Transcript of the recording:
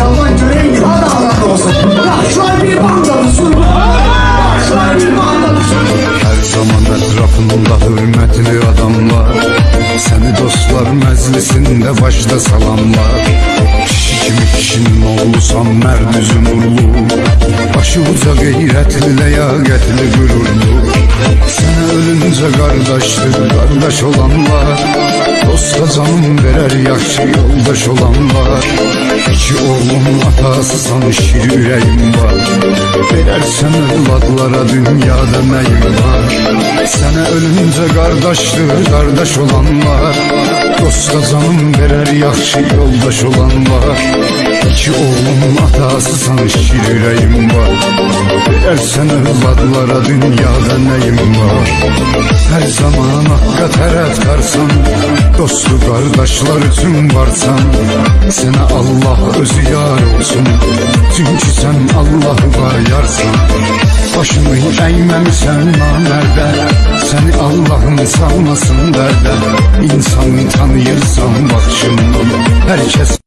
İnşallah göreyim daha da adam olsun. Her zaman etrafında hürmetli adamlar Seni dostlar meclisinde başta salamlar Kişi kimi kişinin oğlusan merd üzüm nurlu Başı uca gayretli leyaketli gururlu Sana ölünce kardeştir kardeş olanlar Dosta canım verer yaxşı yoldaş olanlar İki oğlum atası sanışır ürəyim var. Verərsən övladlara dünyada nəyim var? Sənə ölüncə qardaşdır qardaş olanlar Dosta canım verər yaxşı yoldaş olanlar İki oğlum atası sanışır ürəyim var. Verərsən övladlara dünyada nəyim var? Hər zaman haqqa tərəf qarsan Dostu qardaşlar üçün varsan. Sənə Allah özü yar olsun. Çünkü sen Allah'a yarsan Başını eğməmisən namərdə Səni Allah'ın salmasın dərdə İnsanı tanıyırsan baxışından Herkes